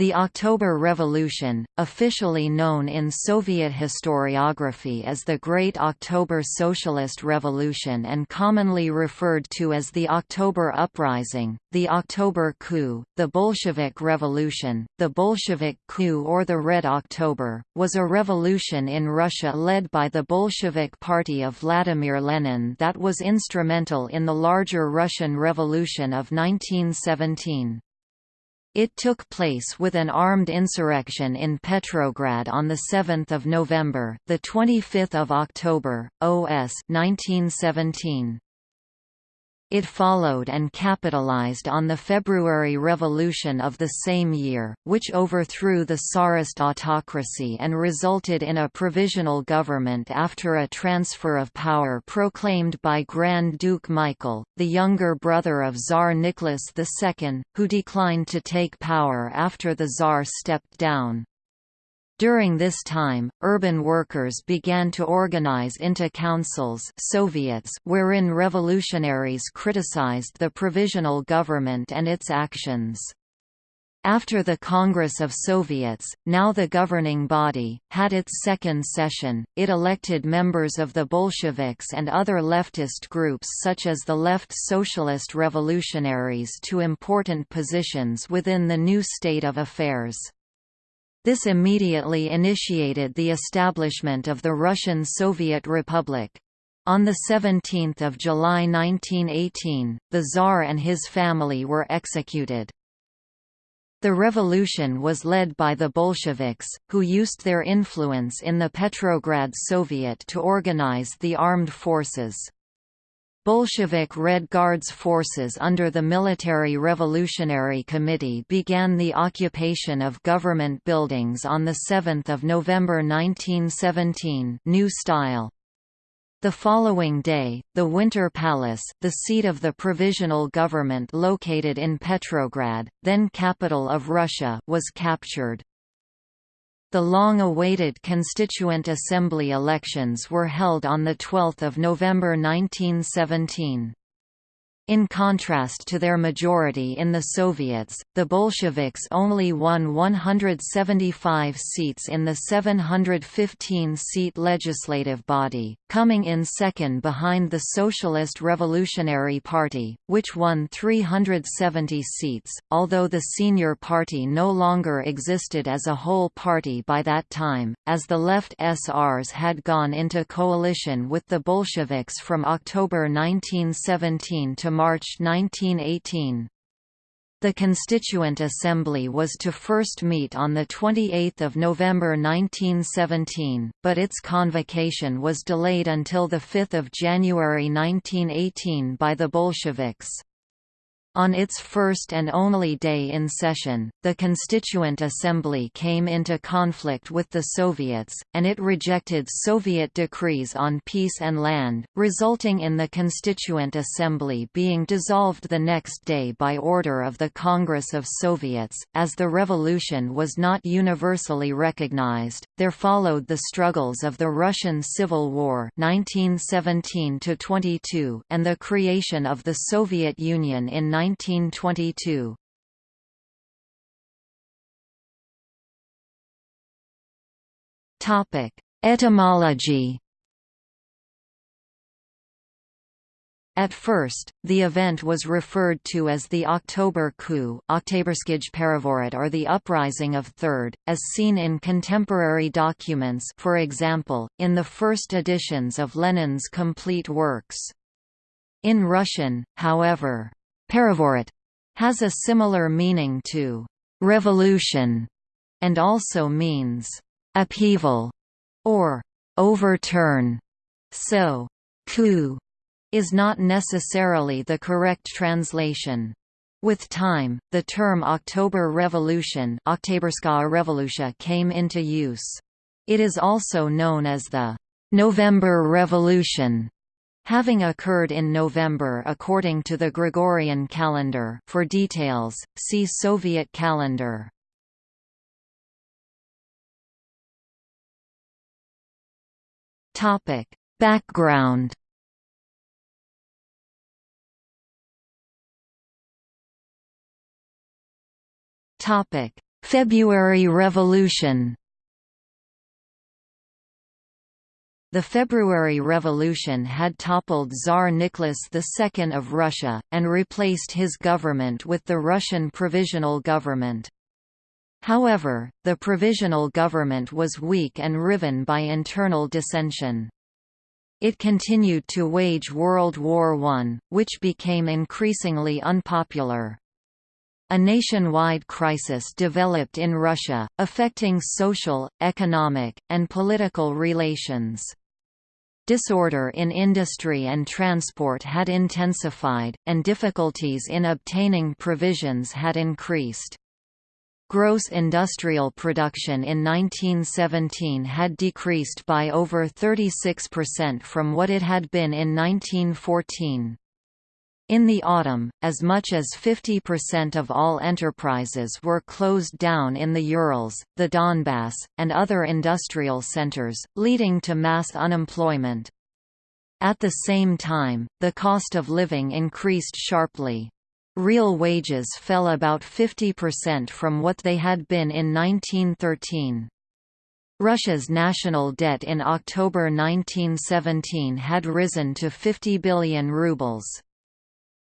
The October Revolution, officially known in Soviet historiography as the Great October Socialist Revolution and commonly referred to as the October Uprising, the October Coup, the Bolshevik Revolution, the Bolshevik Coup or the Red October, was a revolution in Russia led by the Bolshevik Party of Vladimir Lenin that was instrumental in the larger Russian Revolution of 1917. It took place with an armed insurrection in Petrograd on 7 November the 25th of October, OS 1917. It followed and capitalized on the February Revolution of the same year, which overthrew the Tsarist autocracy and resulted in a provisional government after a transfer of power proclaimed by Grand Duke Michael, the younger brother of Tsar Nicholas II, who declined to take power after the Tsar stepped down. During this time, urban workers began to organize into councils Soviets wherein revolutionaries criticized the provisional government and its actions. After the Congress of Soviets, now the governing body, had its second session, it elected members of the Bolsheviks and other leftist groups such as the Left Socialist Revolutionaries to important positions within the new state of affairs. This immediately initiated the establishment of the Russian Soviet Republic. On 17 July 1918, the Tsar and his family were executed. The revolution was led by the Bolsheviks, who used their influence in the Petrograd Soviet to organize the armed forces. Bolshevik Red Guards forces under the Military Revolutionary Committee began the occupation of government buildings on 7 November 1917 new style. The following day, the Winter Palace, the seat of the provisional government located in Petrograd, then capital of Russia, was captured. The long-awaited Constituent Assembly elections were held on 12 November 1917. In contrast to their majority in the Soviets, the Bolsheviks only won 175 seats in the 715-seat legislative body, coming in second behind the Socialist Revolutionary Party, which won 370 seats, although the senior party no longer existed as a whole party by that time, as the left SRs had gone into coalition with the Bolsheviks from October 1917 to March 1918. The Constituent Assembly was to first meet on 28 November 1917, but its convocation was delayed until 5 January 1918 by the Bolsheviks. On its first and only day in session, the Constituent Assembly came into conflict with the Soviets, and it rejected Soviet decrees on peace and land, resulting in the Constituent Assembly being dissolved the next day by order of the Congress of Soviets. As the revolution was not universally recognized, there followed the struggles of the Russian Civil War 1917 and the creation of the Soviet Union in 1922. Topic: Etymology. At first, the event was referred to as the October coup or the Uprising of Third, as seen in contemporary documents for example, in the first editions of Lenin's complete works. In Russian, however, Perevorot has a similar meaning to revolution and also means upheaval or overturn. So, coup is not necessarily the correct translation. With time, the term October Revolution came into use. It is also known as the November Revolution having occurred in November according to the Gregorian calendar. For details, see Soviet calendar. Topic. Background Topic. February Revolution The February Revolution had toppled Tsar Nicholas II of Russia, and replaced his government with the Russian Provisional Government. However, the provisional government was weak and riven by internal dissension. It continued to wage World War I, which became increasingly unpopular. A nationwide crisis developed in Russia, affecting social, economic, and political relations. Disorder in industry and transport had intensified, and difficulties in obtaining provisions had increased. Gross industrial production in 1917 had decreased by over 36% from what it had been in 1914. In the autumn, as much as 50% of all enterprises were closed down in the Urals, the Donbass, and other industrial centers, leading to mass unemployment. At the same time, the cost of living increased sharply. Real wages fell about 50% from what they had been in 1913. Russia's national debt in October 1917 had risen to 50 billion rubles.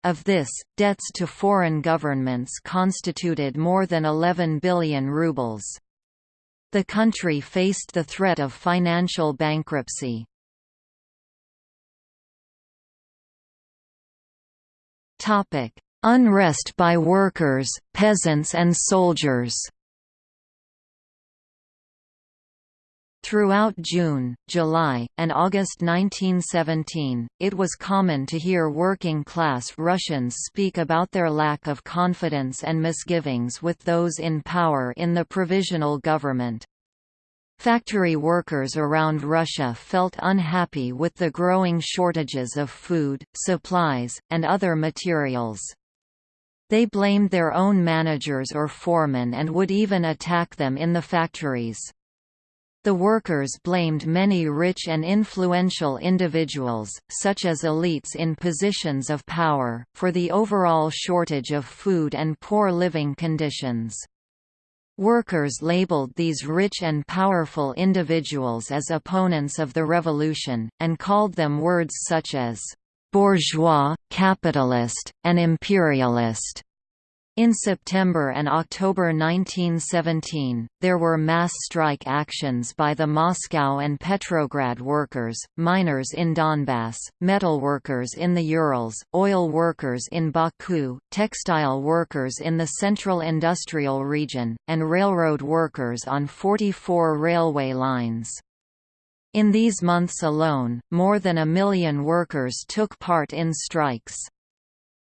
Of this, debts to foreign governments constituted more than 11 billion rubles. The country faced the threat of financial bankruptcy. Unrest by workers, peasants and soldiers Throughout June, July, and August 1917, it was common to hear working-class Russians speak about their lack of confidence and misgivings with those in power in the provisional government. Factory workers around Russia felt unhappy with the growing shortages of food, supplies, and other materials. They blamed their own managers or foremen and would even attack them in the factories. The workers blamed many rich and influential individuals, such as elites in positions of power, for the overall shortage of food and poor living conditions. Workers labeled these rich and powerful individuals as opponents of the revolution, and called them words such as bourgeois, capitalist, and imperialist. In September and October 1917, there were mass strike actions by the Moscow and Petrograd workers, miners in Donbass, metal workers in the Urals, oil workers in Baku, textile workers in the Central Industrial Region, and railroad workers on 44 railway lines. In these months alone, more than a million workers took part in strikes.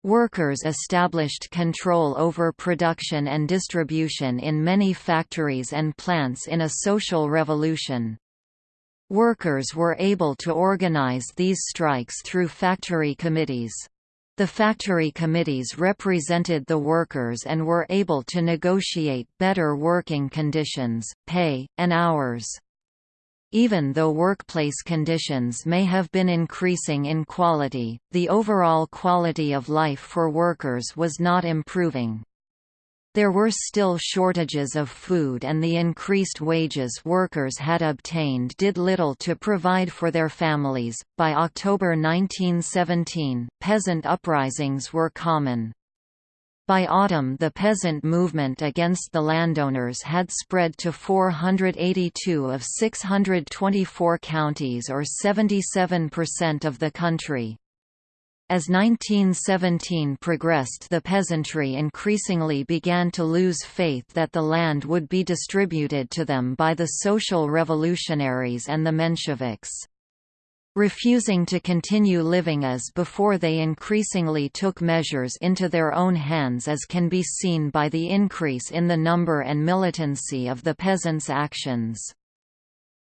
Workers established control over production and distribution in many factories and plants in a social revolution. Workers were able to organize these strikes through factory committees. The factory committees represented the workers and were able to negotiate better working conditions, pay, and hours. Even though workplace conditions may have been increasing in quality, the overall quality of life for workers was not improving. There were still shortages of food and the increased wages workers had obtained did little to provide for their families. By October 1917, peasant uprisings were common. By autumn the peasant movement against the landowners had spread to 482 of 624 counties or 77% of the country. As 1917 progressed the peasantry increasingly began to lose faith that the land would be distributed to them by the social revolutionaries and the Mensheviks. Refusing to continue living as before they increasingly took measures into their own hands as can be seen by the increase in the number and militancy of the peasants' actions.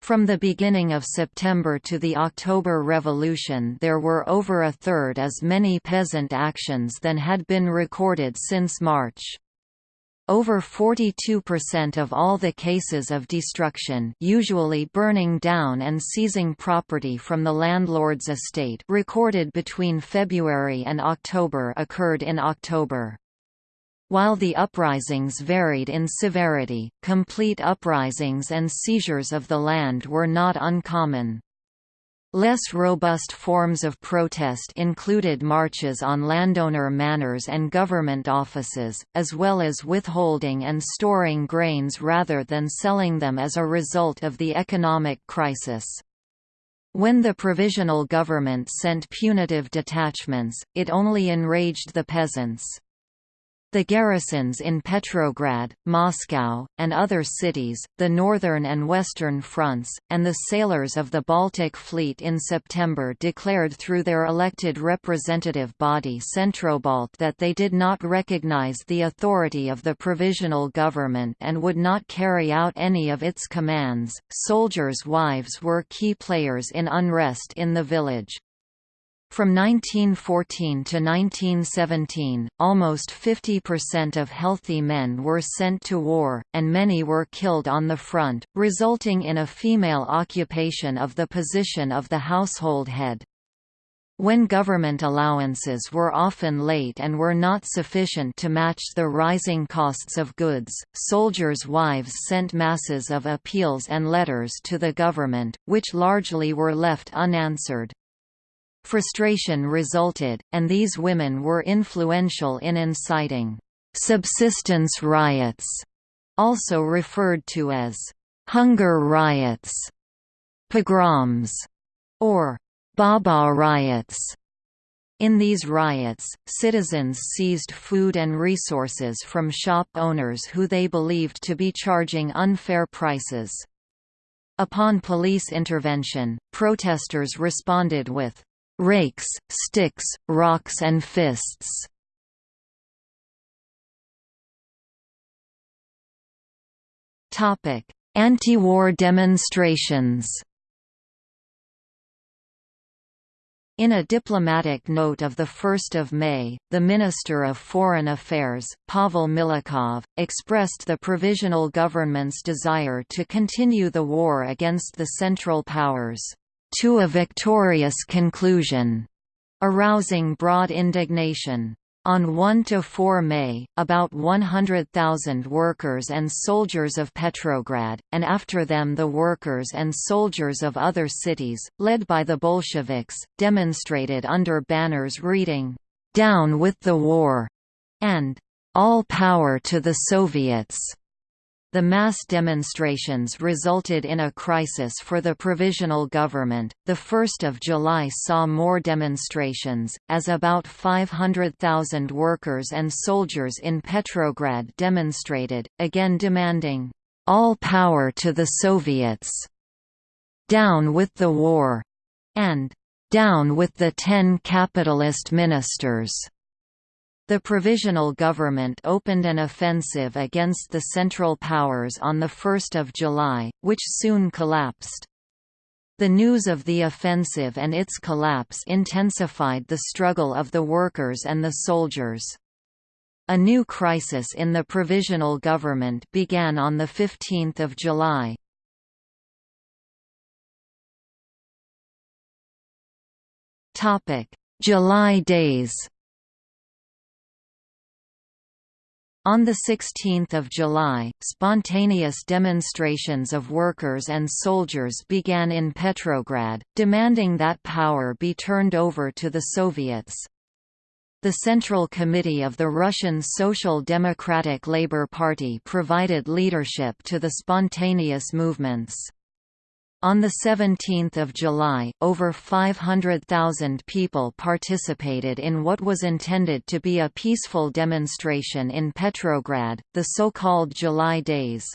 From the beginning of September to the October Revolution there were over a third as many peasant actions than had been recorded since March. Over 42% of all the cases of destruction usually burning down and seizing property from the landlord's estate recorded between February and October occurred in October. While the uprisings varied in severity, complete uprisings and seizures of the land were not uncommon. Less robust forms of protest included marches on landowner manors and government offices, as well as withholding and storing grains rather than selling them as a result of the economic crisis. When the provisional government sent punitive detachments, it only enraged the peasants. The garrisons in Petrograd, Moscow, and other cities, the northern and western fronts, and the sailors of the Baltic Fleet in September declared through their elected representative body Centrobalt that they did not recognize the authority of the provisional government and would not carry out any of its commands. Soldiers' wives were key players in unrest in the village. From 1914 to 1917, almost 50% of healthy men were sent to war, and many were killed on the front, resulting in a female occupation of the position of the household head. When government allowances were often late and were not sufficient to match the rising costs of goods, soldiers' wives sent masses of appeals and letters to the government, which largely were left unanswered. Frustration resulted, and these women were influential in inciting subsistence riots, also referred to as hunger riots, pogroms, or Baba riots. In these riots, citizens seized food and resources from shop owners who they believed to be charging unfair prices. Upon police intervention, protesters responded with rakes, sticks, rocks and fists. Anti-war demonstrations In a diplomatic note of 1 May, the Minister of Foreign Affairs, Pavel Milyukov, expressed the provisional government's desire to continue the war against the Central Powers to a victorious conclusion, arousing broad indignation. On 1 to 4 May, about 100,000 workers and soldiers of Petrograd, and after them the workers and soldiers of other cities, led by the Bolsheviks, demonstrated under banners reading, "'Down with the war' and "'All power to the Soviets' The mass demonstrations resulted in a crisis for the provisional government. The 1st of July saw more demonstrations, as about 500,000 workers and soldiers in Petrograd demonstrated, again demanding, all power to the Soviets, down with the war, and down with the ten capitalist ministers. The Provisional Government opened an offensive against the Central Powers on 1 July, which soon collapsed. The news of the offensive and its collapse intensified the struggle of the workers and the soldiers. A new crisis in the Provisional Government began on 15 July. July days On 16 July, spontaneous demonstrations of workers and soldiers began in Petrograd, demanding that power be turned over to the Soviets. The Central Committee of the Russian Social Democratic Labour Party provided leadership to the spontaneous movements. On 17 July, over 500,000 people participated in what was intended to be a peaceful demonstration in Petrograd, the so-called July Days.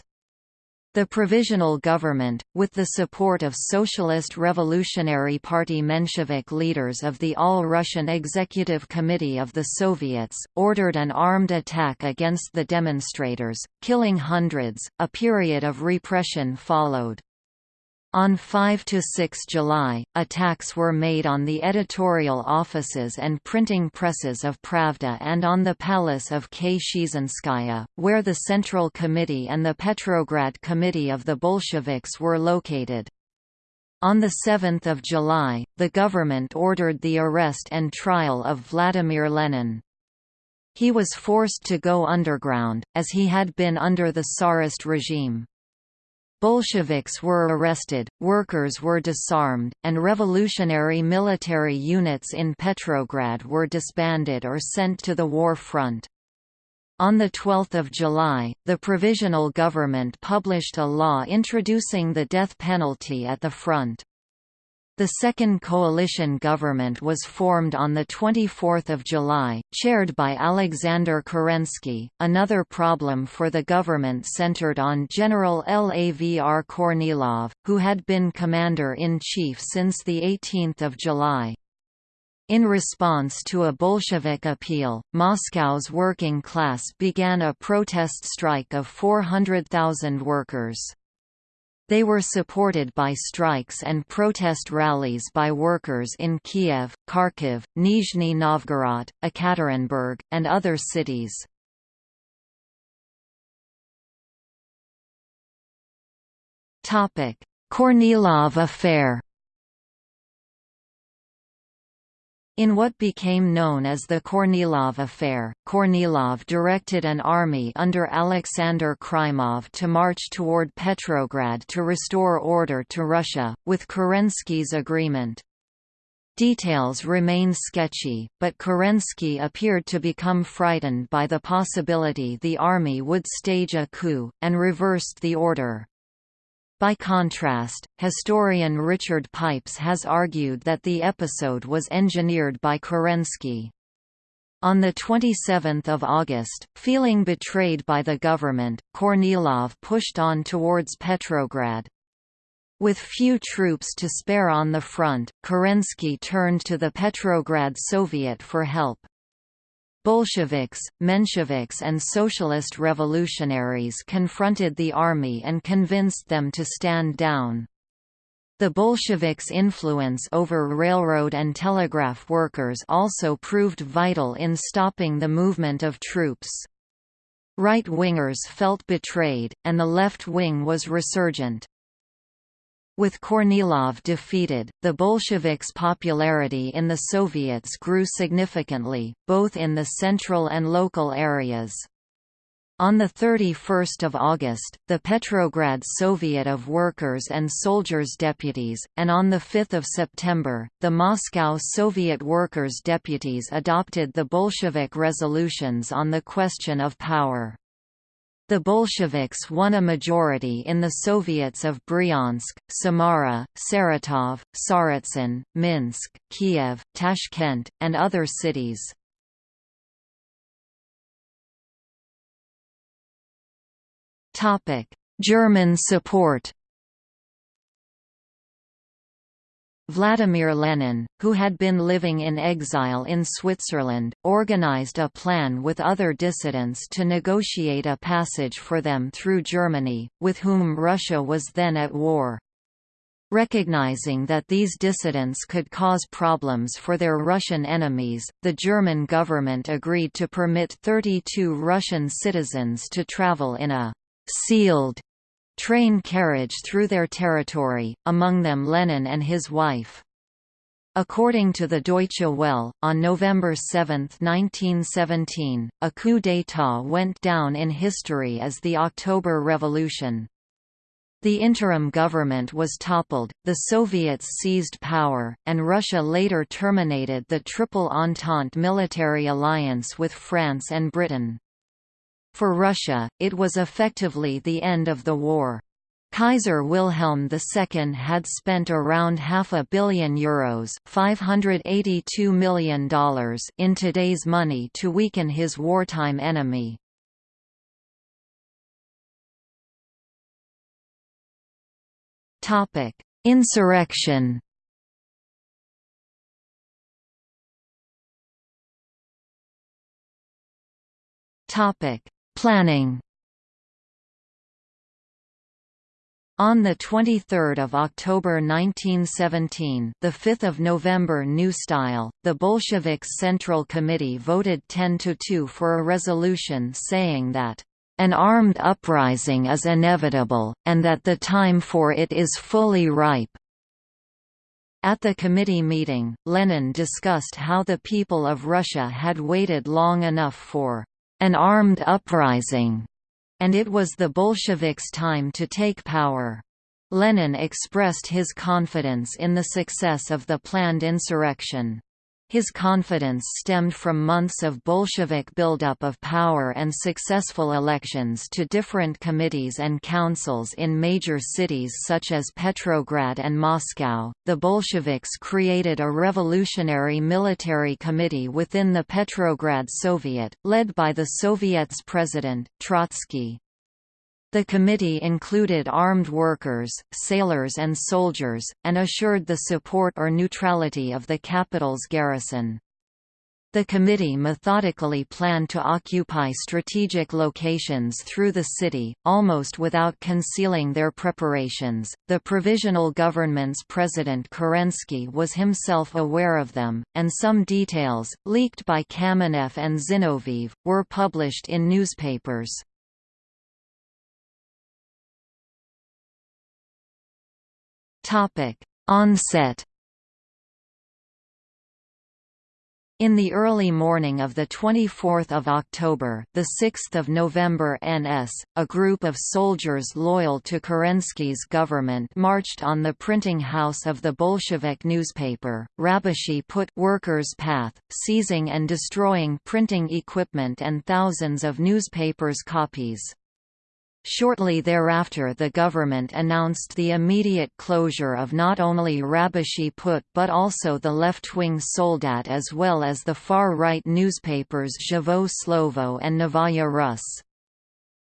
The Provisional Government, with the support of Socialist Revolutionary Party Menshevik leaders of the All-Russian Executive Committee of the Soviets, ordered an armed attack against the demonstrators, killing hundreds. A period of repression followed. On 5 to 6 July, attacks were made on the editorial offices and printing presses of Pravda and on the palace of Kshesinskaya, where the Central Committee and the Petrograd Committee of the Bolsheviks were located. On 7 July, the government ordered the arrest and trial of Vladimir Lenin. He was forced to go underground, as he had been under the Tsarist regime. Bolsheviks were arrested, workers were disarmed, and revolutionary military units in Petrograd were disbanded or sent to the war front. On 12 July, the Provisional Government published a law introducing the death penalty at the front. The second coalition government was formed on 24 July, chaired by Alexander Kerensky. Another problem for the government centered on General Lavr Kornilov, who had been commander-in-chief since 18 July. In response to a Bolshevik appeal, Moscow's working class began a protest strike of 400,000 workers. They were supported by strikes and protest rallies by workers in Kiev, Kharkiv, Nizhny Novgorod, Ekaterinburg, and other cities. Kornilov affair In what became known as the Kornilov Affair, Kornilov directed an army under Alexander Krymov to march toward Petrograd to restore order to Russia, with Kerensky's agreement. Details remain sketchy, but Kerensky appeared to become frightened by the possibility the army would stage a coup, and reversed the order. By contrast, historian Richard Pipes has argued that the episode was engineered by Kerensky. On 27 August, feeling betrayed by the government, Kornilov pushed on towards Petrograd. With few troops to spare on the front, Kerensky turned to the Petrograd Soviet for help. Bolsheviks, Mensheviks and socialist revolutionaries confronted the army and convinced them to stand down. The Bolsheviks' influence over railroad and telegraph workers also proved vital in stopping the movement of troops. Right-wingers felt betrayed, and the left wing was resurgent. With Kornilov defeated, the Bolsheviks' popularity in the Soviets grew significantly, both in the central and local areas. On 31 August, the Petrograd Soviet of Workers and Soldiers Deputies, and on 5 September, the Moscow Soviet Workers Deputies adopted the Bolshevik resolutions on the question of power. The Bolsheviks won a majority in the Soviets of Bryansk, Samara, Saratov, Tsaritsyn, Minsk, Kiev, Tashkent, and other cities. German support Vladimir Lenin, who had been living in exile in Switzerland, organized a plan with other dissidents to negotiate a passage for them through Germany, with whom Russia was then at war. Recognizing that these dissidents could cause problems for their Russian enemies, the German government agreed to permit 32 Russian citizens to travel in a «sealed» train carriage through their territory, among them Lenin and his wife. According to the Deutsche Welle, on November 7, 1917, a coup d'état went down in history as the October Revolution. The interim government was toppled, the Soviets seized power, and Russia later terminated the Triple Entente military alliance with France and Britain. For Russia, it was effectively the end of the war. Kaiser Wilhelm II had spent around half a billion euros $582 million in today's money to weaken his wartime enemy. Insurrection Topic: Planning On 23 October 1917 the 5th of November New Style, the Bolsheviks Central Committee voted 10–2 for a resolution saying that, "...an armed uprising is inevitable, and that the time for it is fully ripe." At the committee meeting, Lenin discussed how the people of Russia had waited long enough for an armed uprising, and it was the Bolsheviks' time to take power. Lenin expressed his confidence in the success of the planned insurrection. His confidence stemmed from months of Bolshevik buildup of power and successful elections to different committees and councils in major cities such as Petrograd and Moscow. The Bolsheviks created a revolutionary military committee within the Petrograd Soviet, led by the Soviet's president, Trotsky. The committee included armed workers, sailors and soldiers, and assured the support or neutrality of the capital's garrison. The committee methodically planned to occupy strategic locations through the city, almost without concealing their preparations. The provisional government's president Kerensky was himself aware of them, and some details, leaked by Kamenev and Zinoviev, were published in newspapers. Topic: Onset In the early morning of 24 October, 6 November NS, a group of soldiers loyal to Kerensky's government marched on the printing house of the Bolshevik newspaper, Rabochiy Put Workers' Path, seizing and destroying printing equipment and thousands of newspapers' copies. Shortly thereafter the government announced the immediate closure of not only Rabochiy Put but also the left-wing Soldat as well as the far-right newspapers Zhivoye Slovo and Novaya Rus.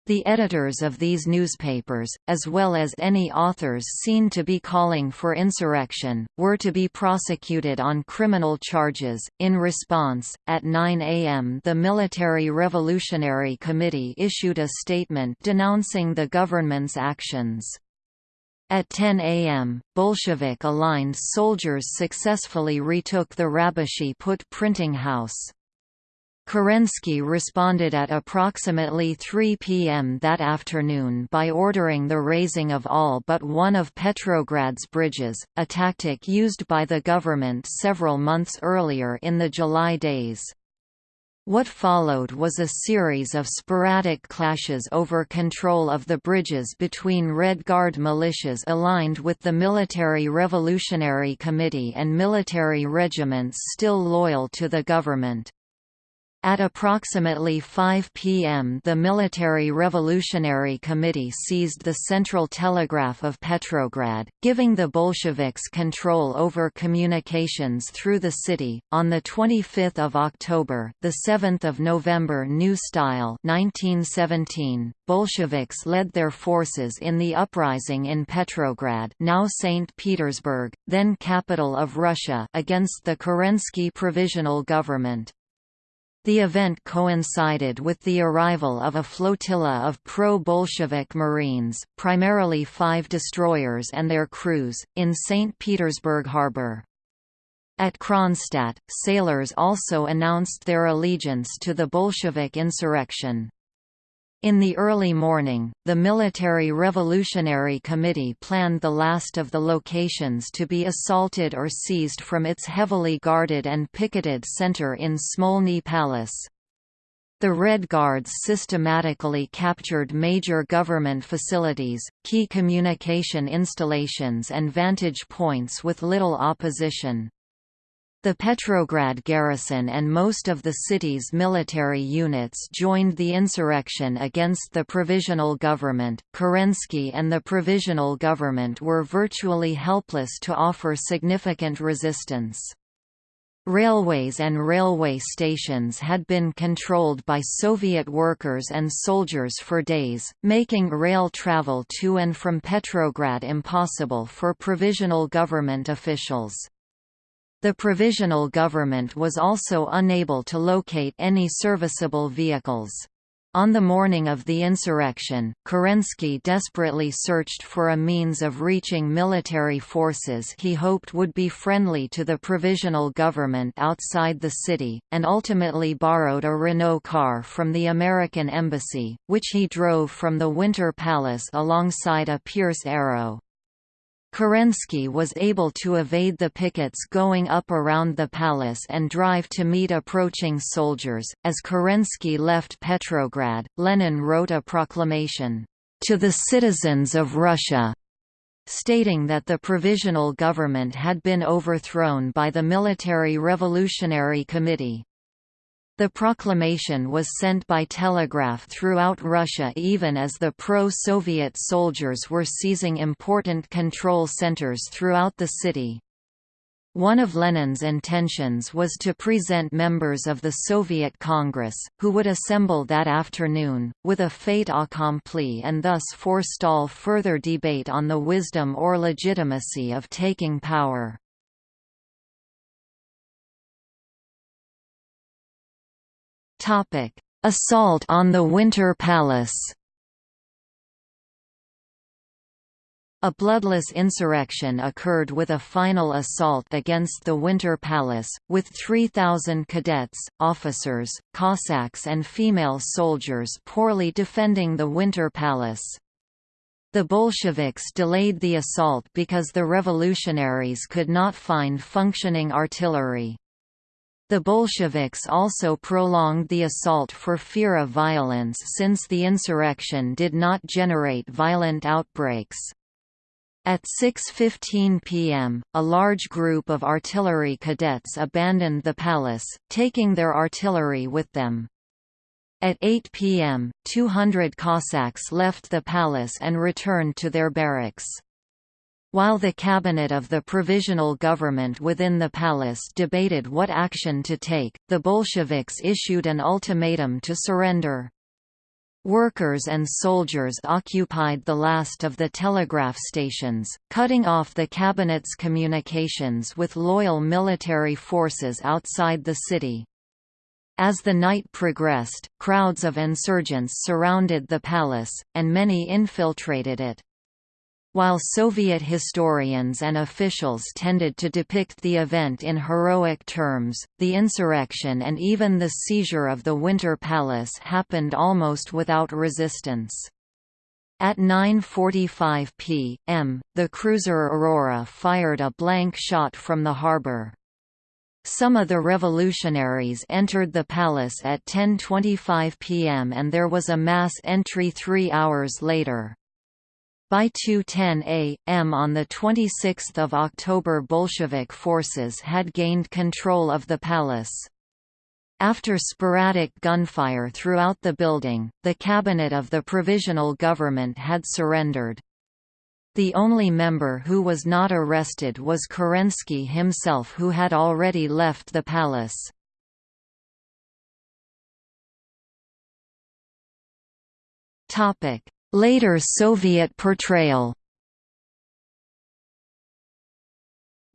The editors of these newspapers, as well as any authors seen to be calling for insurrection, were to be prosecuted on criminal charges. In response, at 9 a.m., the Military Revolutionary Committee issued a statement denouncing the government's actions. At 10 a.m., Bolshevik-aligned soldiers successfully retook the Rabochiy Put printing house. Kerensky responded at approximately 3 p.m. that afternoon by ordering the raising of all but one of Petrograd's bridges, a tactic used by the government several months earlier in the July days. What followed was a series of sporadic clashes over control of the bridges between Red Guard militias aligned with the Military Revolutionary Committee and military regiments still loyal to the government. At approximately 5 p.m. the Military Revolutionary Committee seized the Central Telegraph of Petrograd, giving the Bolsheviks control over communications through the city. On the 25th of October, the 7th of November New Style 1917, Bolsheviks led their forces in the uprising in Petrograd, now St. Petersburg, then capital of Russia, against the Kerensky provisional government. The event coincided with the arrival of a flotilla of pro-Bolshevik Marines, primarily five destroyers and their crews, in St. Petersburg harbor. At Kronstadt, sailors also announced their allegiance to the Bolshevik insurrection. In the early morning, the Military Revolutionary Committee planned the last of the locations to be assaulted or seized from its heavily guarded and picketed center in Smolny Palace. The Red Guards systematically captured major government facilities, key communication installations and vantage points with little opposition. The Petrograd garrison and most of the city's military units joined the insurrection against the provisional government. Kerensky and the provisional government were virtually helpless to offer significant resistance. Railways and railway stations had been controlled by Soviet workers and soldiers for days, making rail travel to and from Petrograd impossible for provisional government officials. The provisional government was also unable to locate any serviceable vehicles. On the morning of the insurrection, Kerensky desperately searched for a means of reaching military forces he hoped would be friendly to the provisional government outside the city, and ultimately borrowed a Renault car from the American embassy, which he drove from the Winter Palace alongside a Pierce Arrow. Kerensky was able to evade the pickets going up around the palace and drive to meet approaching soldiers. As Kerensky left Petrograd, Lenin wrote a proclamation, To the citizens of Russia, stating that the provisional government had been overthrown by the Military Revolutionary Committee. The proclamation was sent by telegraph throughout Russia even as the pro-Soviet soldiers were seizing important control centers throughout the city. One of Lenin's intentions was to present members of the Soviet Congress, who would assemble that afternoon, with a fait accompli and thus forestall further debate on the wisdom or legitimacy of taking power. Assault on the Winter Palace. A bloodless insurrection occurred with a final assault against the Winter Palace, with 3,000 cadets, officers, Cossacks and female soldiers poorly defending the Winter Palace. The Bolsheviks delayed the assault because the revolutionaries could not find functioning artillery. The Bolsheviks also prolonged the assault for fear of violence since the insurrection did not generate violent outbreaks. At 6.15 pm, a large group of artillery cadets abandoned the palace, taking their artillery with them. At 8 pm, 200 Cossacks left the palace and returned to their barracks. While the cabinet of the provisional government within the palace debated what action to take, the Bolsheviks issued an ultimatum to surrender. Workers and soldiers occupied the last of the telegraph stations, cutting off the cabinet's communications with loyal military forces outside the city. As the night progressed, crowds of insurgents surrounded the palace, and many infiltrated it. While Soviet historians and officials tended to depict the event in heroic terms, the insurrection and even the seizure of the Winter Palace happened almost without resistance. At 9.45 p.m., the cruiser Aurora fired a blank shot from the harbor. Some of the revolutionaries entered the palace at 10.25 p.m. and there was a mass entry three hours later. By 2.10 a.m. on 26 October Bolshevik forces had gained control of the palace. After sporadic gunfire throughout the building, the cabinet of the provisional government had surrendered. The only member who was not arrested was Kerensky himself who had already left the palace. Later Soviet portrayal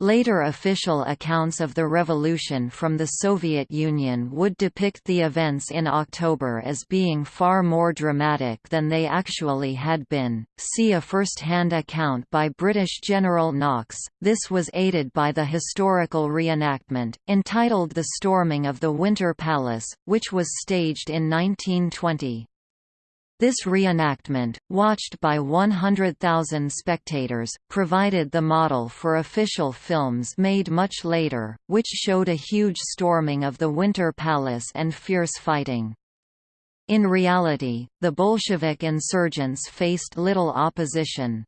Later official accounts of the revolution from the Soviet Union would depict the events in October as being far more dramatic than they actually had been. See a first-hand account by British General Knox. This was aided by the historical reenactment, entitled The Storming of the Winter Palace, which was staged in 1920. This reenactment, watched by 100,000 spectators, provided the model for official films made much later, which showed a huge storming of the Winter Palace and fierce fighting. In reality, the Bolshevik insurgents faced little opposition.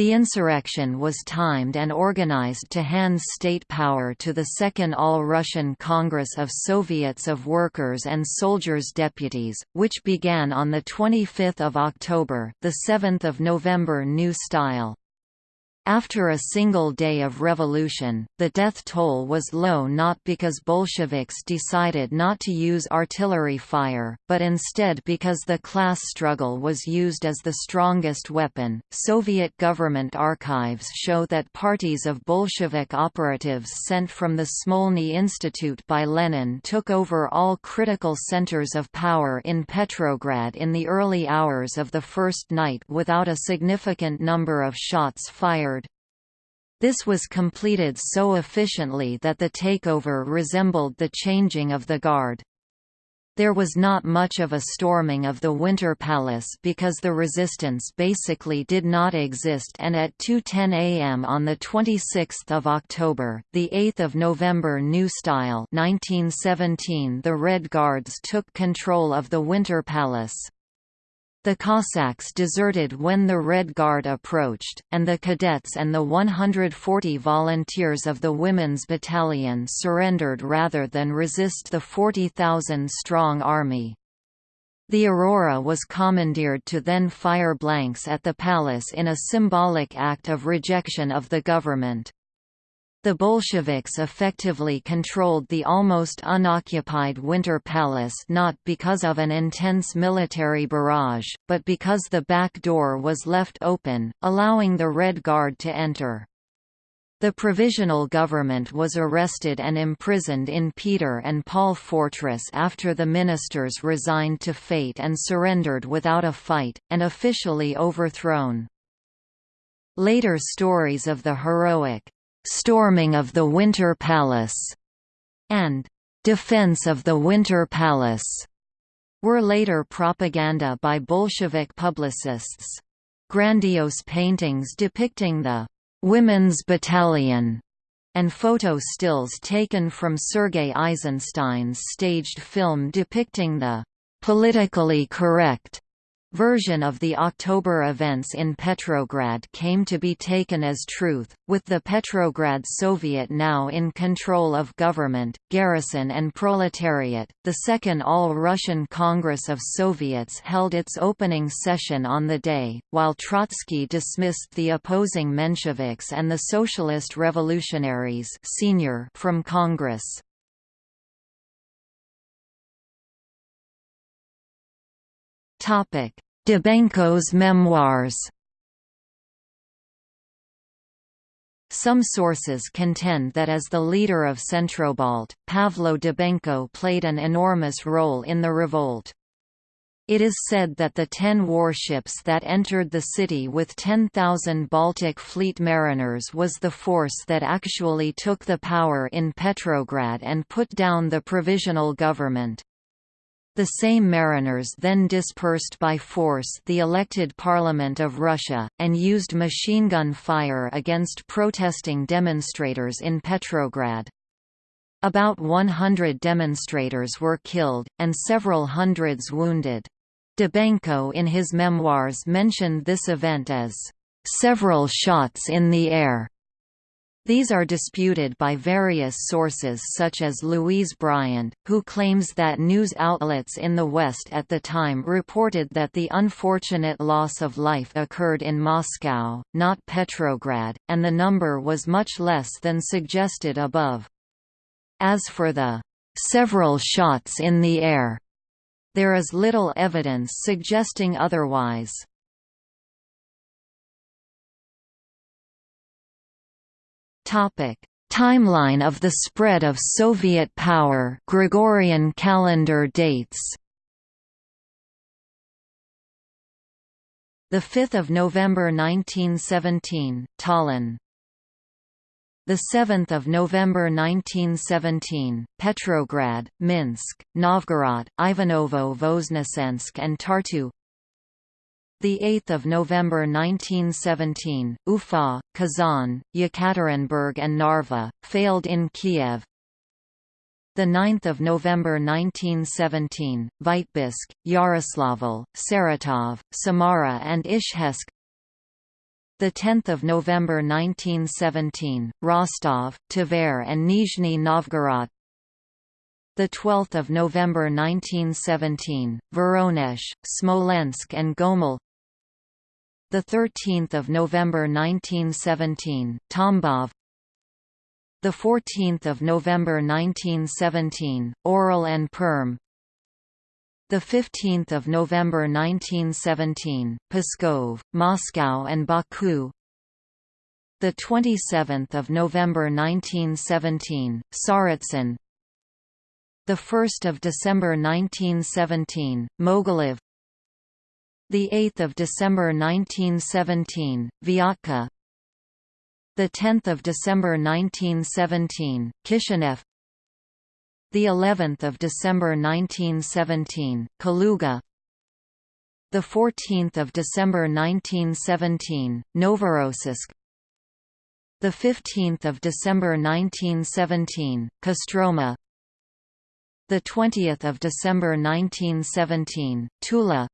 The insurrection was timed and organized to hand state power to the Second All-Russian Congress of Soviets of Workers and Soldiers Deputies, which began on 25 October the 7th of November New Style. After a single day of revolution, the death toll was low not because Bolsheviks decided not to use artillery fire, but instead because the class struggle was used as the strongest weapon. Soviet government archives show that parties of Bolshevik operatives sent from the Smolny Institute by Lenin took over all critical centers of power in Petrograd in the early hours of the first night without a significant number of shots fired this was completed so efficiently that the takeover resembled the changing of the guard. There was not much of a storming of the Winter Palace because the resistance basically did not exist and at 2.10 am on 26 October, 8 November New Style 1917 the Red Guards took control of the Winter Palace. The Cossacks deserted when the Red Guard approached, and the cadets and the 140 volunteers of the Women's Battalion surrendered rather than resist the 40,000-strong army. The Aurora was commandeered to then fire blanks at the palace in a symbolic act of rejection of the government. The Bolsheviks effectively controlled the almost unoccupied Winter Palace not because of an intense military barrage, but because the back door was left open, allowing the Red Guard to enter. The provisional government was arrested and imprisoned in Peter and Paul Fortress after the ministers resigned to fate and surrendered without a fight, and officially overthrown. Later stories of the heroic "'Storming of the Winter Palace' and "'Defense of the Winter Palace' were later propaganda by Bolshevik publicists. Grandiose paintings depicting the "'Women's Battalion' and photo stills taken from Sergei Eisenstein's staged film depicting the "'politically correct' version of the October events in Petrograd came to be taken as truth, with the Petrograd Soviet now in control of government, garrison and proletariat. The Second All-Russian Congress of Soviets held its opening session on the day, while Trotsky dismissed the opposing Mensheviks and the Socialist Revolutionaries SR from Congress. Topic: Dybenko's memoirs. Some sources contend that as the leader of Centrobalt, Pavlo Dybenko played an enormous role in the revolt. It is said that the ten warships that entered the city with 10,000 Baltic Fleet mariners was the force that actually took the power in Petrograd and put down the provisional government. The same mariners then dispersed by force the elected Parliament of Russia, and used machine gun fire against protesting demonstrators in Petrograd. About 100 demonstrators were killed, and several hundreds wounded. Dybenko in his memoirs mentioned this event as, "...several shots in the air." These are disputed by various sources such as Louise Bryant, who claims that news outlets in the West at the time reported that the unfortunate loss of life occurred in Moscow, not Petrograd, and the number was much less than suggested above. As for the several shots in the air, there is little evidence suggesting otherwise. Topic: Timeline of the spread of Soviet power Gregorian calendar dates. The 5th of November 1917, Tallinn. The 7th of November 1917, Petrograd, Minsk, Novgorod, Ivanovo-Voznesensk and Tartu. The 8th of November 1917, Ufa, Kazan, Yekaterinburg and Narva failed in Kiev. The 9th of November 1917, Vitebsk, Yaroslavl, Saratov, Samara and Izhevsk. The 10th of November 1917, Rostov, Tver and Nizhny Novgorod the 12th of November 1917, Voronezh, Smolensk and Gomel the 13th of November 1917, Tambov. The 14th of November 1917, Orel and Perm. The 15th of November 1917, Pskov, Moscow and Baku. The 27th of November 1917, Tsaritsyn. The 1st of December 1917, Mogilev. The 8th of December 1917, Vyatka. The 10th of December 1917, Kishinev. the 11th of December 1917, Kaluga. The 14th of December 1917, Novorossiysk. The 15th of December 1917, Kostroma. The 20th of December 1917, Tula.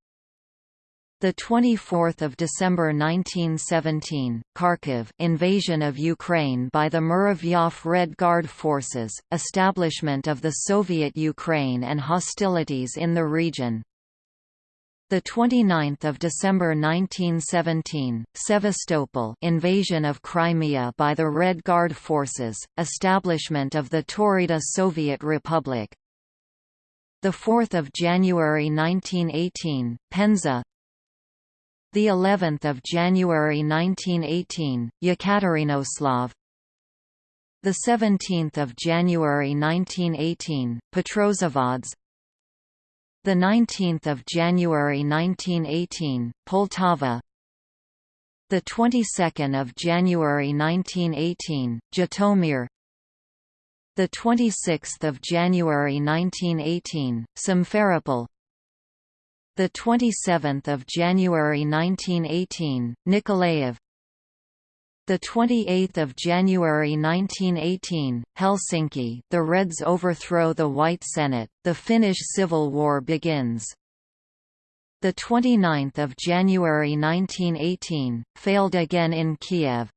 The 24th of December 1917, Kharkiv invasion of Ukraine by the Muravyov Red Guard forces, establishment of the Soviet Ukraine and hostilities in the region. The 29th of December 1917, Sevastopol invasion of Crimea by the Red Guard forces, establishment of the Taurida Soviet Republic. The 4th of January 1918, Penza the 11th of January 1918, Yekaterinoslav. The 17th of January 1918, Petrozavodsk. The 19th of January 1918, Poltava. The 22nd of January 1918, Zhytomyr. The 26th of January 1918, Simferopol the 27th of January 1918, Nikolaev. The 28th of January 1918, Helsinki. The Reds overthrow the White Senate. The Finnish Civil War begins. The 29th of January 1918, failed again in Kiev.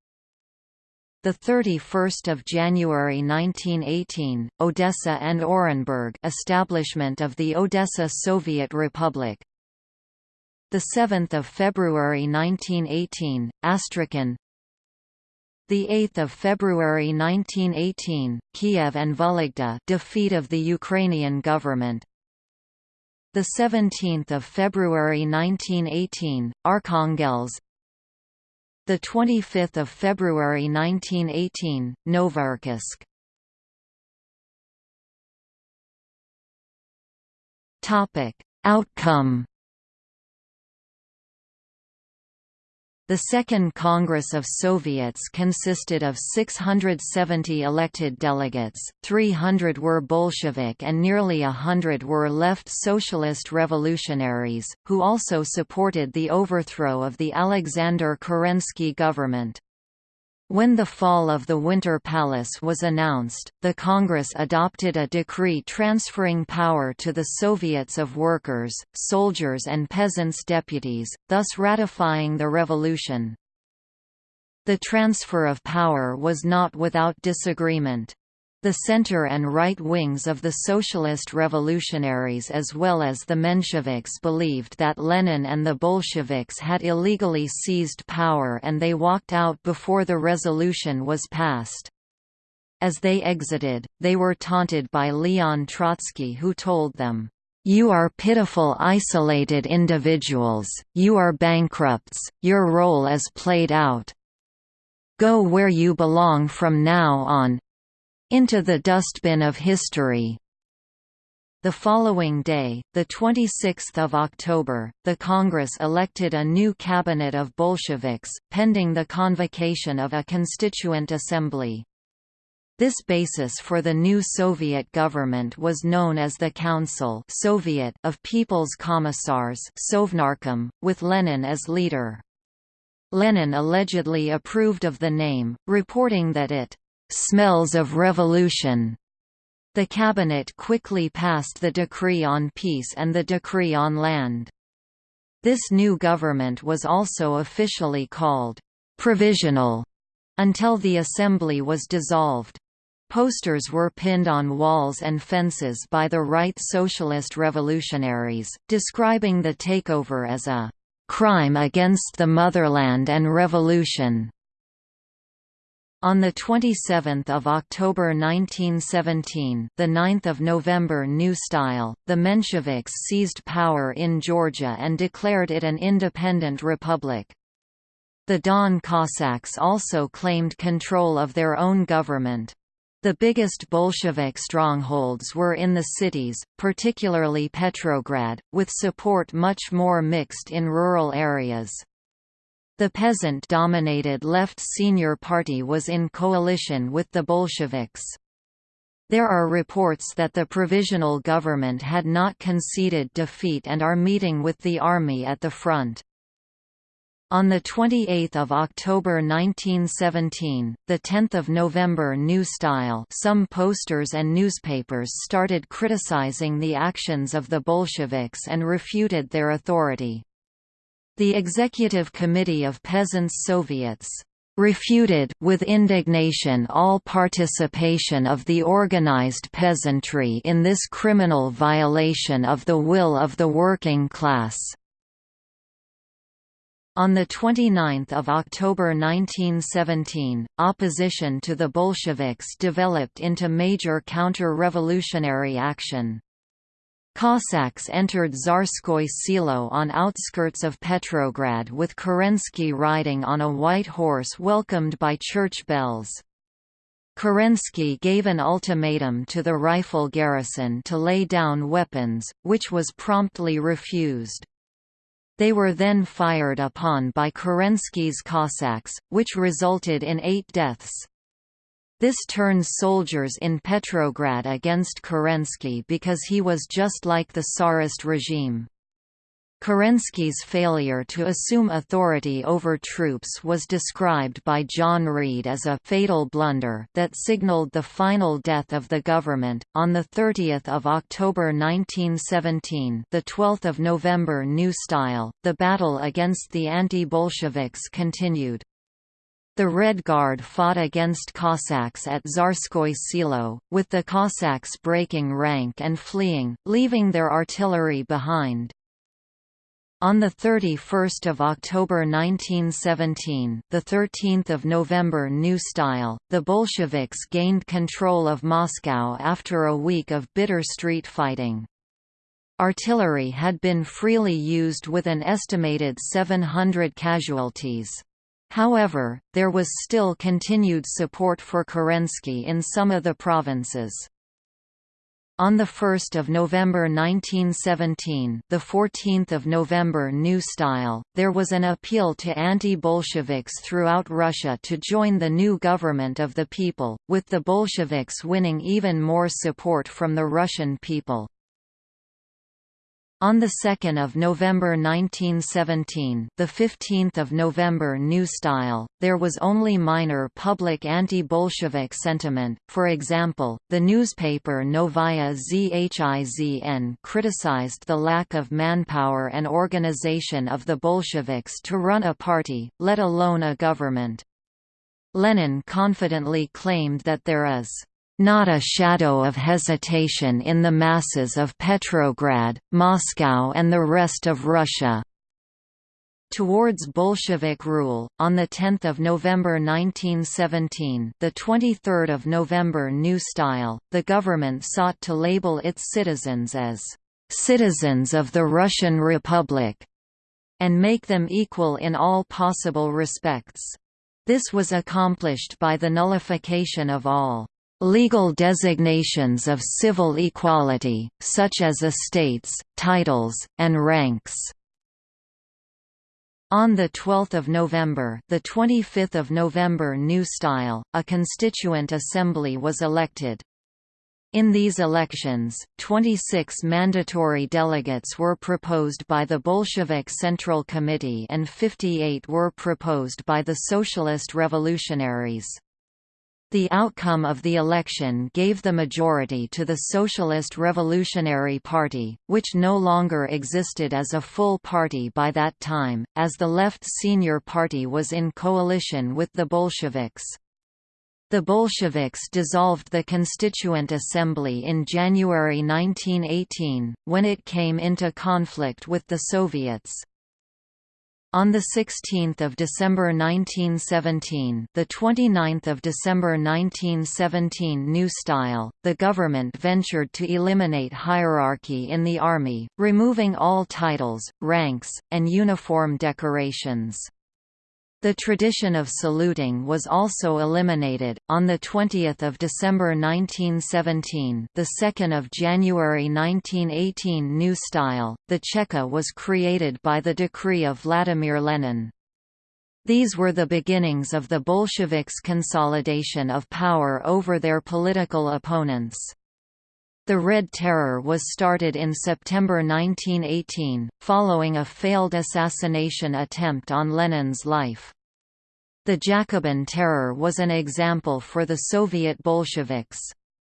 The 31st of January 1918, Odessa and Orenburg establishment of the Odessa Soviet Republic. The 7th of February 1918, Astrakhan. The 8th of February 1918, Kiev and Vologda defeat of the Ukrainian government. The 17th of February 1918, Arkhangelsk. The 25th of February 1918, Novocherkassk. Topic: Outcome The Second Congress of Soviets consisted of 670 elected delegates, 300 were Bolshevik and nearly hundred were left socialist revolutionaries, who also supported the overthrow of the Alexander Kerensky government. When the fall of the Winter Palace was announced, the Congress adopted a decree transferring power to the Soviets of Workers, Soldiers and Peasants' Deputies, thus ratifying the revolution. The transfer of power was not without disagreement. The center and right wings of the socialist revolutionaries as well as the Mensheviks believed that Lenin and the Bolsheviks had illegally seized power and they walked out before the resolution was passed. As they exited, they were taunted by Leon Trotsky who told them, "'You are pitiful isolated individuals, you are bankrupts, your role is played out. Go where you belong from now on, into the dustbin of history. The following day, 26 October, the Congress elected a new cabinet of Bolsheviks, pending the convocation of a constituent assembly. This basis for the new Soviet government was known as the Council Soviet of People's Commissars Sovnarkom, with Lenin as leader. Lenin allegedly approved of the name, reporting that it smells of revolution. The cabinet quickly passed the Decree on Peace and the Decree on Land. This new government was also officially called «provisional» until the assembly was dissolved. Posters were pinned on walls and fences by the right socialist revolutionaries, describing the takeover as a «crime against the motherland and revolution». On 27 October 1917 the 9th of November New Style, the Mensheviks seized power in Georgia and declared it an independent republic. The Don Cossacks also claimed control of their own government. The biggest Bolshevik strongholds were in the cities, particularly Petrograd, with support much more mixed in rural areas. The peasant-dominated Left SR Party was in coalition with the Bolsheviks. There are reports that the provisional government had not conceded defeat and are meeting with the army at the front. On 28 October 1917, 10 November New Style some posters and newspapers started criticizing the actions of the Bolsheviks and refuted their authority. The Executive Committee of Peasants' Soviets refuted with indignation all participation of the organized peasantry in this criminal violation of the will of the working class. On 29 October 1917, opposition to the Bolsheviks developed into major counter-revolutionary action. Cossacks entered Tsarskoye Selo on outskirts of Petrograd with Kerensky riding on a white horse welcomed by church bells. Kerensky gave an ultimatum to the rifle garrison to lay down weapons, which was promptly refused. They were then fired upon by Kerensky's Cossacks, which resulted in eight deaths. This turns soldiers in Petrograd against Kerensky because he was just like the Tsarist regime. Kerensky's failure to assume authority over troops was described by John Reed as a fatal blunder that signaled the final death of the government. On the 30th of October 1917, the 12th of November New Style, the battle against the anti-Bolsheviks continued. The Red Guard fought against Cossacks at Tsarskoye Selo, with the Cossacks breaking rank and fleeing, leaving their artillery behind. On 31 October 1917 the 13th of November New Style, the Bolsheviks gained control of Moscow after a week of bitter street fighting. Artillery had been freely used with an estimated 700 casualties. However, there was still continued support for Kerensky in some of the provinces. On 1 November 1917 the 14th of November New Style, there was an appeal to anti-Bolsheviks throughout Russia to join the new government of the people, with the Bolsheviks winning even more support from the Russian people. On 2 November 1917 the 15th of November New Style, there was only minor public anti-Bolshevik sentiment, for example, the newspaper Novaya Zhizn criticized the lack of manpower and organization of the Bolsheviks to run a party, let alone a government. Lenin confidently claimed that there is not a shadow of hesitation in the masses of Petrograd, Moscow and the rest of Russia. Towards Bolshevik rule, on 10 November 1917 the 23rd of November New Style, the government sought to label its citizens as «citizens of the Russian Republic» and make them equal in all possible respects. This was accomplished by the nullification of all Legal designations of civil equality, such as estates, titles, and ranks. On 12 November, the 25th of November New Style, a constituent assembly was elected. In these elections, 26 mandatory delegates were proposed by the Bolshevik Central Committee and 58 were proposed by the Socialist Revolutionaries. The outcome of the election gave the majority to the Socialist Revolutionary Party, which no longer existed as a full party by that time, as the Left SR Party was in coalition with the Bolsheviks. The Bolsheviks dissolved the Constituent Assembly in January 1918, when it came into conflict with the Soviets. On 16 December 1917 the 29th of December 1917 New Style, the government ventured to eliminate hierarchy in the army, removing all titles, ranks, and uniform decorations. The tradition of saluting was also eliminated. On the 20th of December 1917, the 2nd of January 1918 New Style, the Cheka was created by the decree of Vladimir Lenin. These were the beginnings of the Bolsheviks' consolidation of power over their political opponents. The Red Terror was started in September 1918, following a failed assassination attempt on Lenin's life. The Jacobin Terror was an example for the Soviet Bolsheviks.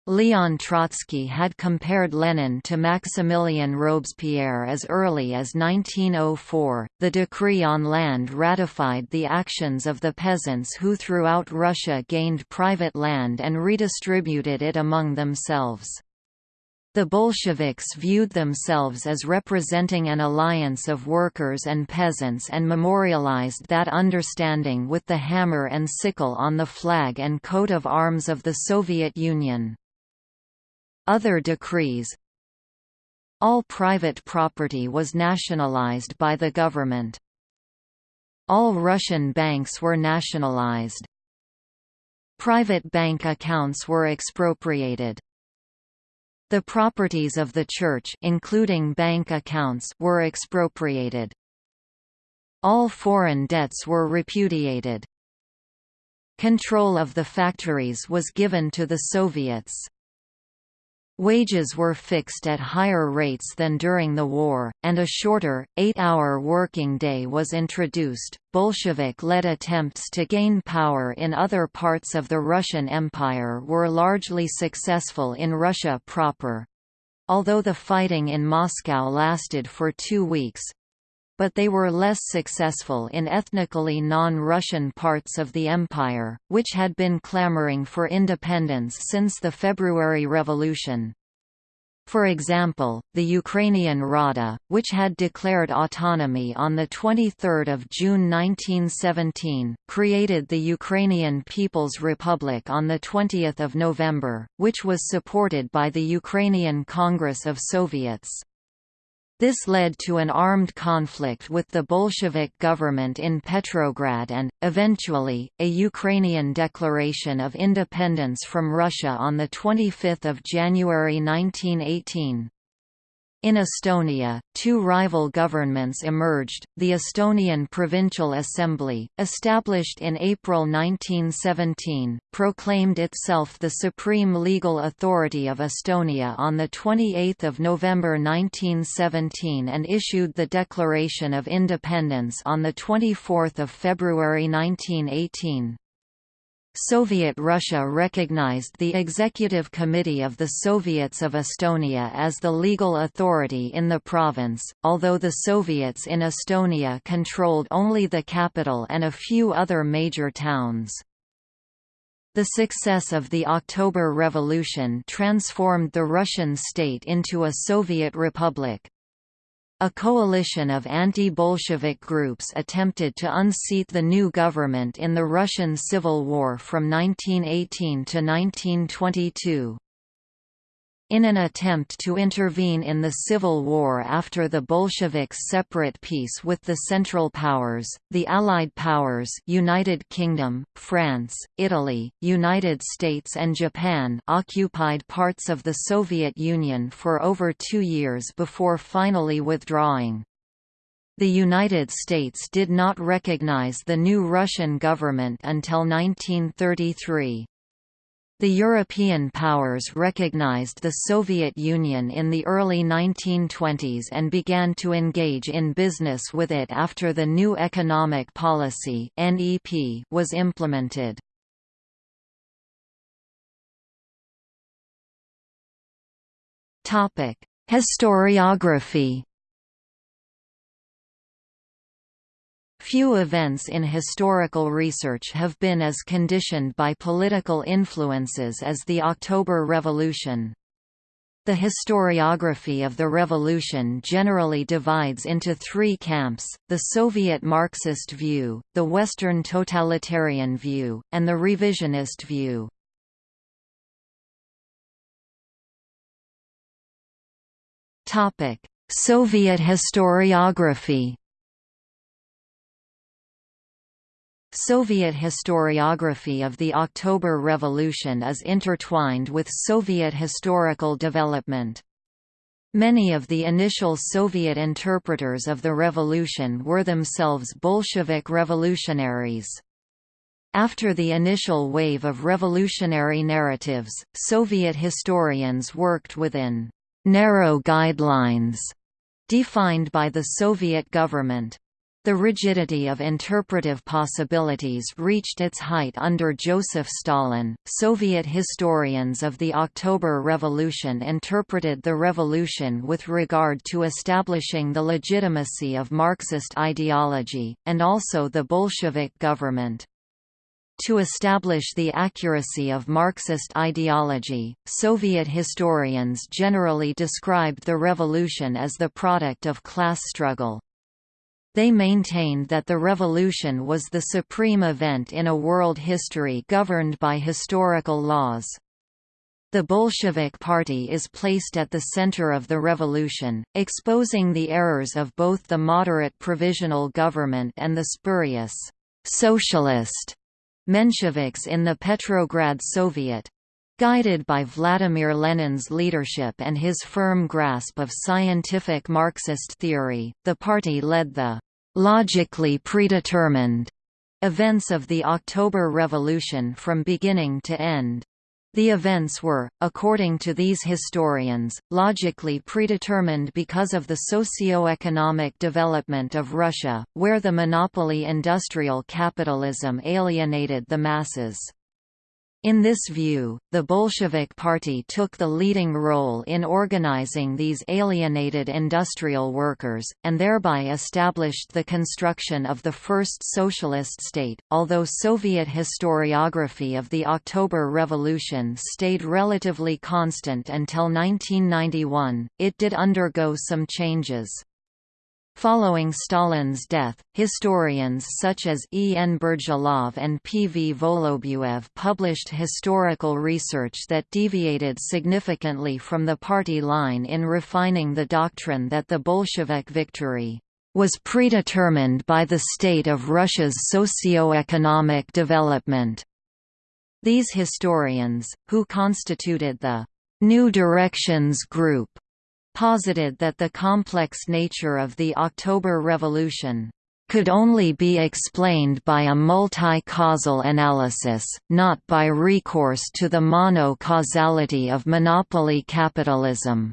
Leon Trotsky had compared Lenin to Maximilien Robespierre as early as 1904. The decree on land ratified the actions of the peasants who throughout Russia gained private land and redistributed it among themselves. The Bolsheviks viewed themselves as representing an alliance of workers and peasants and memorialized that understanding with the hammer and sickle on the flag and coat of arms of the Soviet Union. Other decrees All private property was nationalized by the government. All Russian banks were nationalized. Private bank accounts were expropriated. The properties of the church including bank accounts were expropriated. All foreign debts were repudiated. Control of the factories was given to the Soviets. Wages were fixed at higher rates than during the war, and a shorter, eight-hour working day was introduced. Bolshevik-led attempts to gain power in other parts of the Russian Empire were largely successful in Russia proper. Although the fighting in Moscow lasted for two weeks, but they were less successful in ethnically non-Russian parts of the empire, which had been clamoring for independence since the February Revolution. For example, the Ukrainian Rada, which had declared autonomy on 23 June 1917, created the Ukrainian People's Republic on 20 November, which was supported by the Ukrainian Congress of Soviets. This led to an armed conflict with the Bolshevik government in Petrograd and, eventually, a Ukrainian declaration of independence from Russia on 25 January 1918. In Estonia, two rival governments emerged, the Estonian Provincial Assembly, established in April 1917, proclaimed itself the supreme legal authority of Estonia on 28 November 1917 and issued the Declaration of Independence on 24 February 1918. Soviet Russia recognized the Executive Committee of the Soviets of Estonia as the legal authority in the province, although the Soviets in Estonia controlled only the capital and a few other major towns. The success of the October Revolution transformed the Russian state into a Soviet republic. A coalition of anti-Bolshevik groups attempted to unseat the new government in the Russian Civil War from 1918 to 1922. In an attempt to intervene in the civil war after the Bolsheviks' separate peace with the Central Powers, the Allied Powers United Kingdom, France, Italy, United States and Japan occupied parts of the Soviet Union for over two years before finally withdrawing. The United States did not recognize the new Russian government until 1933. The European powers recognized the Soviet Union in the early 1920s and began to engage in business with it after the new economic policy was implemented. Historiography Few events in historical research have been as conditioned by political influences as the October Revolution. The historiography of the revolution generally divides into three camps, the Soviet Marxist view, the Western totalitarian view, and the revisionist view. Soviet historiography Soviet historiography of the October Revolution is intertwined with Soviet historical development. Many of the initial Soviet interpreters of the revolution were themselves Bolshevik revolutionaries. After the initial wave of revolutionary narratives, Soviet historians worked within narrow guidelines defined by the Soviet government. The rigidity of interpretive possibilities reached its height under Joseph Stalin. Soviet historians of the October Revolution interpreted the revolution with regard to establishing the legitimacy of Marxist ideology, and also the Bolshevik government. To establish the accuracy of Marxist ideology, Soviet historians generally described the revolution as the product of class struggle. They maintained that the revolution was the supreme event in a world history governed by historical laws. The Bolshevik Party is placed at the center of the revolution, exposing the errors of both the moderate provisional government and the spurious socialist Mensheviks in the Petrograd Soviet. Guided by Vladimir Lenin's leadership and his firm grasp of scientific Marxist theory, the party led the logically predetermined events of the October Revolution from beginning to end. The events were, according to these historians, logically predetermined because of the socio-economic development of Russia, where the monopoly industrial capitalism alienated the masses. In this view, the Bolshevik Party took the leading role in organizing these alienated industrial workers, and thereby established the construction of the first socialist state. Although Soviet historiography of the October Revolution stayed relatively constant until 1991, it did undergo some changes. Following Stalin's death, historians such as E. N. Burdjalov and P. V. Volobuev published historical research that deviated significantly from the party line in refining the doctrine that the Bolshevik victory was predetermined by the state of Russia's socio-economic development. These historians, who constituted the New Directions Group, posited that the complex nature of the October Revolution could only be explained by a multi-causal analysis, not by recourse to the mono-causality of monopoly capitalism.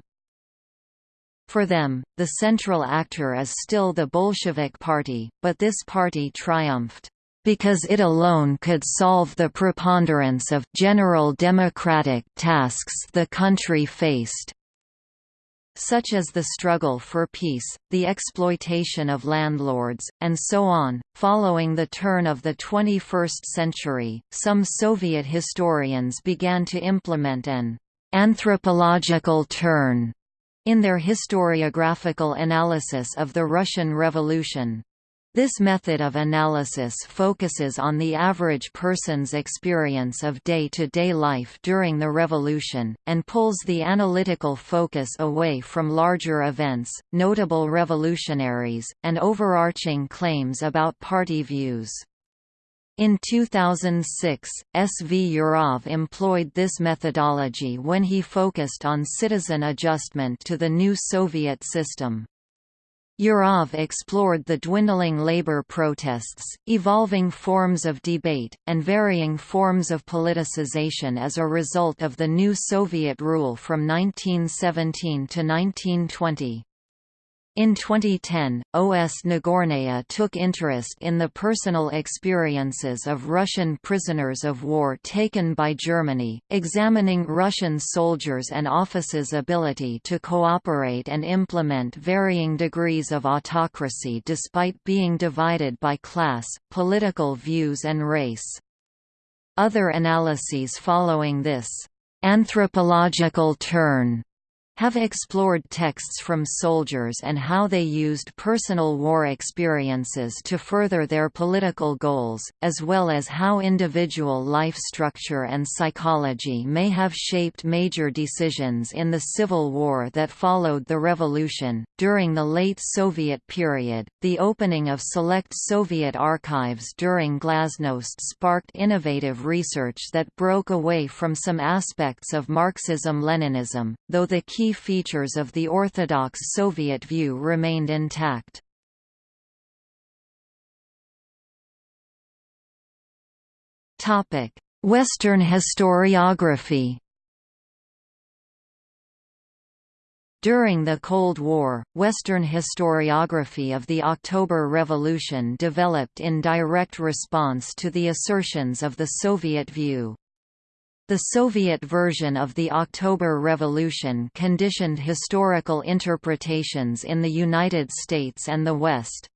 For them, the central actor is still the Bolshevik Party, but this party triumphed because it alone could solve the preponderance of general democratic tasks the country faced such as the struggle for peace, the exploitation of landlords, and so on. Following the turn of the 21st century, some Soviet historians began to implement an anthropological turn in their historiographical analysis of the Russian Revolution. This method of analysis focuses on the average person's experience of day-to-day -day life during the revolution, and pulls the analytical focus away from larger events, notable revolutionaries, and overarching claims about party views. In 2006, S. V. Yurov employed this methodology when he focused on citizen adjustment to the new Soviet system. Yurov explored the dwindling labor protests, evolving forms of debate, and varying forms of politicization as a result of the new Soviet rule from 1917 to 1920. In 2010, O.S. Nagornaya took interest in the personal experiences of Russian prisoners of war taken by Germany, examining Russian soldiers and officers' ability to cooperate and implement varying degrees of autocracy despite being divided by class, political views and race. Other analyses following this anthropological turn have explored texts from soldiers and how they used personal war experiences to further their political goals, as well as how individual life structure and psychology may have shaped major decisions in the civil war that followed the revolution. During the late Soviet period, the opening of select Soviet archives during Glasnost sparked innovative research that broke away from some aspects of Marxism-Leninism, though the key key features of the orthodox Soviet view remained intact. Western historiography During the Cold War, Western historiography of the October Revolution developed in direct response to the assertions of the Soviet view. The Soviet version of the October Revolution conditioned historical interpretations in the United States and the West.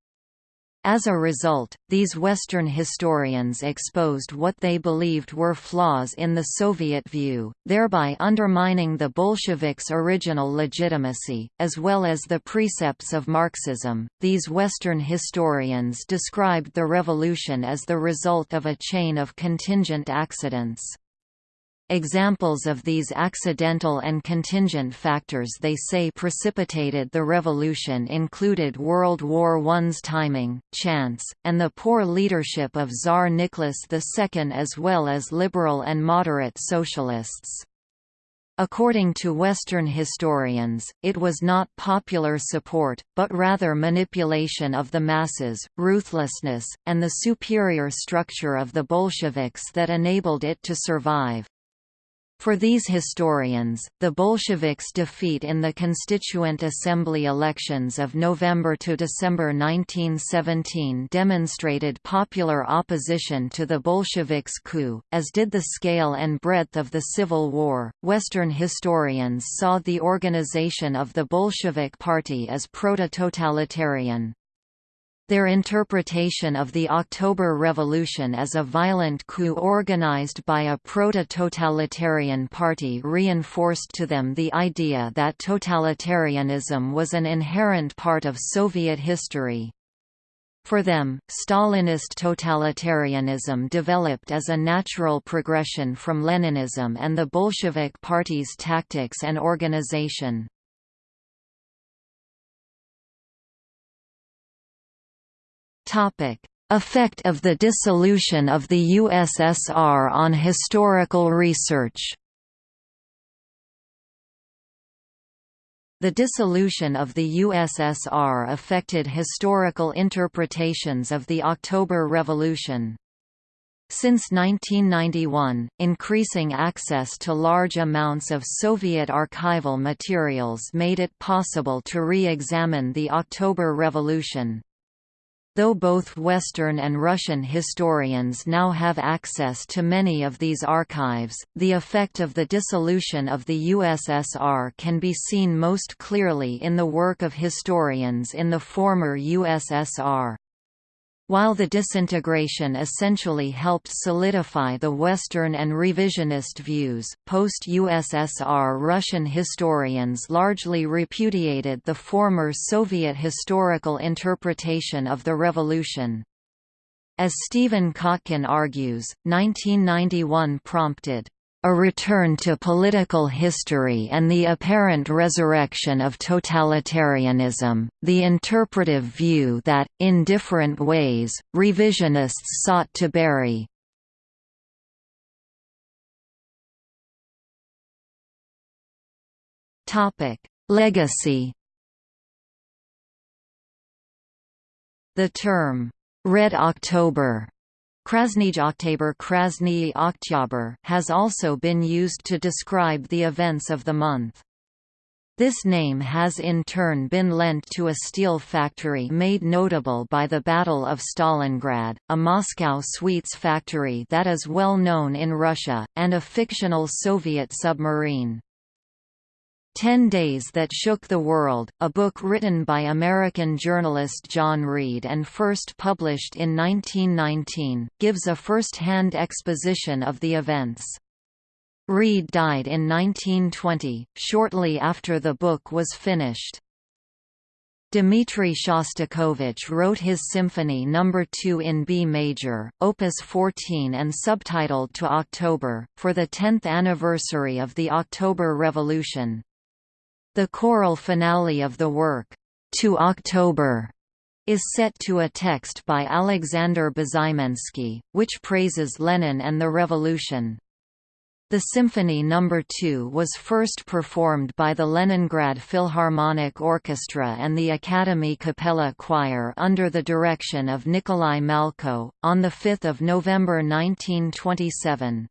As a result, these Western historians exposed what they believed were flaws in the Soviet view, thereby undermining the Bolsheviks' original legitimacy, as well as the precepts of Marxism. These Western historians described the revolution as the result of a chain of contingent accidents. Examples of these accidental and contingent factors they say precipitated the revolution included World War I's timing, chance, and the poor leadership of Tsar Nicholas II as well as liberal and moderate socialists. According to Western historians, it was not popular support, but rather manipulation of the masses, ruthlessness, and the superior structure of the Bolsheviks that enabled it to survive. For these historians, the Bolsheviks' defeat in the Constituent Assembly elections of November to December 1917 demonstrated popular opposition to the Bolsheviks' coup, as did the scale and breadth of the Civil War. Western historians saw the organization of the Bolshevik Party as proto-totalitarian. Their interpretation of the October Revolution as a violent coup organized by a proto-totalitarian party reinforced to them the idea that totalitarianism was an inherent part of Soviet history. For them, Stalinist totalitarianism developed as a natural progression from Leninism and the Bolshevik Party's tactics and organization. Topic: Effect of the dissolution of the USSR on historical research. The dissolution of the USSR affected historical interpretations of the October Revolution. Since 1991, increasing access to large amounts of Soviet archival materials made it possible to re-examine the October Revolution. Though both Western and Russian historians now have access to many of these archives, the effect of the dissolution of the USSR can be seen most clearly in the work of historians in the former USSR. While the disintegration essentially helped solidify the Western and revisionist views, post-USSR Russian historians largely repudiated the former Soviet historical interpretation of the revolution. As Stephen Kotkin argues, 1991 prompted a return to political history and the apparent resurrection of totalitarianism, the interpretive view that, in different ways, revisionists sought to bury. Legacy The term, "'Red October' Krasnij Oktober Krasny Oktyabr has also been used to describe the events of the month. This name has in turn been lent to a steel factory made notable by the Battle of Stalingrad, a Moscow sweets factory that is well known in Russia, and a fictional Soviet submarine. Ten Days That Shook the World, a book written by American journalist John Reed and first published in 1919, gives a first-hand exposition of the events. Reed died in 1920, shortly after the book was finished. Dmitri Shostakovich wrote his Symphony No. 2 in B major, Opus 14 and subtitled To October, for the 10th anniversary of the October Revolution. The choral finale of the work, To October, is set to a text by Alexander Bezymensky, which praises Lenin and the revolution. The Symphony No. 2 was first performed by the Leningrad Philharmonic Orchestra and the Academy Capella Choir under the direction of Nikolai Malko, on 5 November 1927.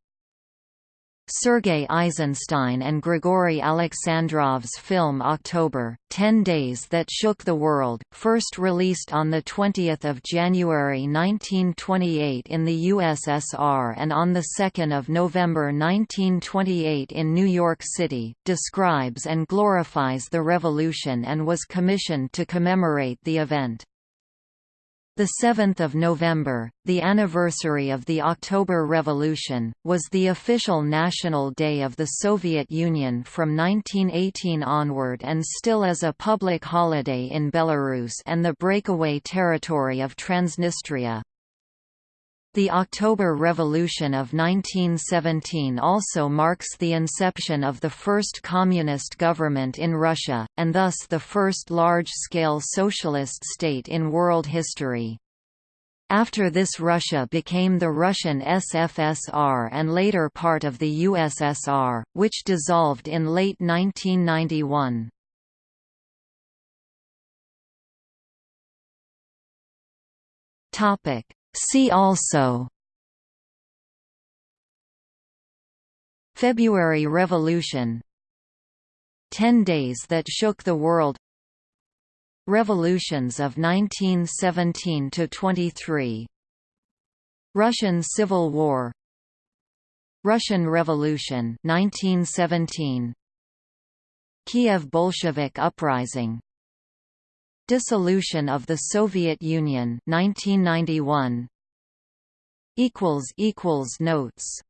Sergei Eisenstein and Grigory Alexandrov's film October, Ten Days That Shook the World, first released on 20 January 1928 in the USSR and on 2 November 1928 in New York City, describes and glorifies the revolution and was commissioned to commemorate the event. The 7th of November, the anniversary of the October Revolution, was the official national day of the Soviet Union from 1918 onward and still is a public holiday in Belarus and the breakaway territory of Transnistria. The October Revolution of 1917 also marks the inception of the first communist government in Russia, and thus the first large-scale socialist state in world history. After this Russia became the Russian SFSR and later part of the USSR, which dissolved in late 1991. Topic See also February Revolution. Ten Days That Shook the World. Revolutions of 1917–23 Russian Civil War. Russian Revolution 1917 Kiev Bolshevik Uprising Dissolution of the Soviet Union 1991 equals equals notes